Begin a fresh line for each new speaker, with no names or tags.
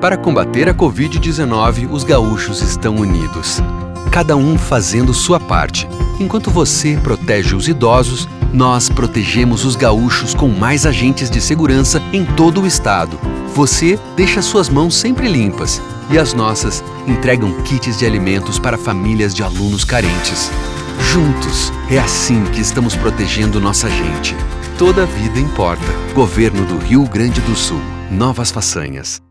Para combater a Covid-19, os gaúchos estão unidos. Cada um fazendo sua parte. Enquanto você protege os idosos, nós protegemos os gaúchos com mais agentes de segurança em todo o estado. Você deixa suas mãos sempre limpas e as nossas entregam kits de alimentos para famílias de alunos carentes. Juntos, é assim que estamos protegendo nossa gente. Toda vida importa. Governo do Rio Grande do Sul. Novas façanhas.